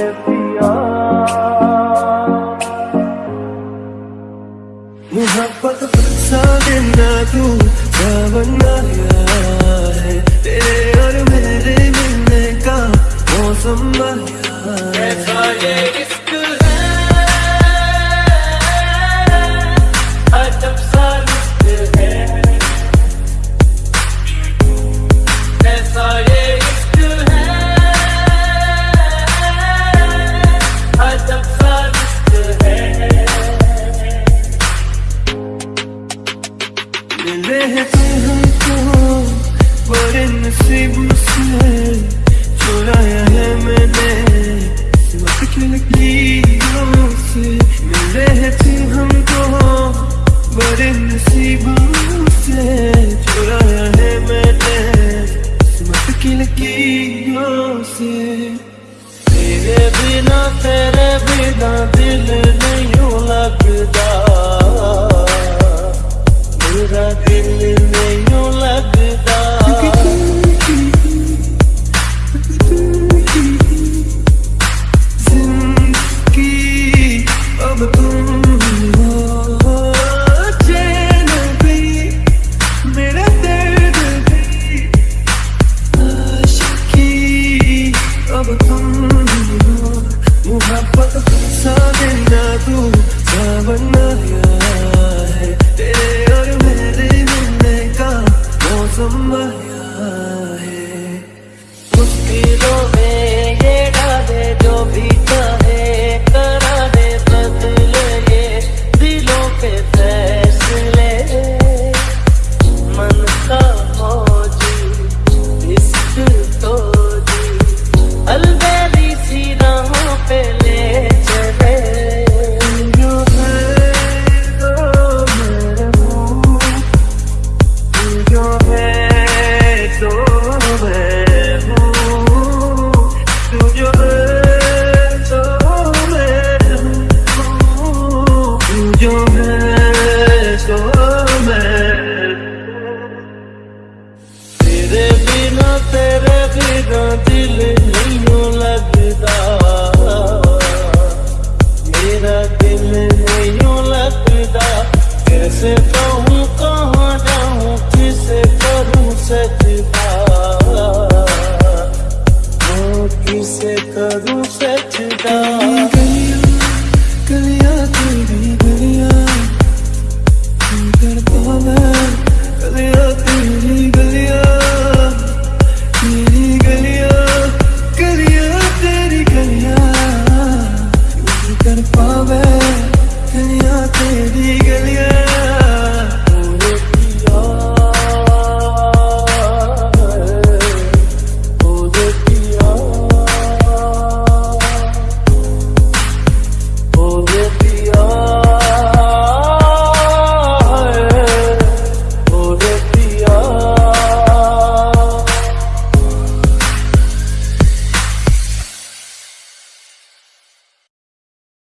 ये पिया मुहब्बत देना तू सावन आया है। मेरे मिलने का मौसम से तेरे बिना तेरे बिना 또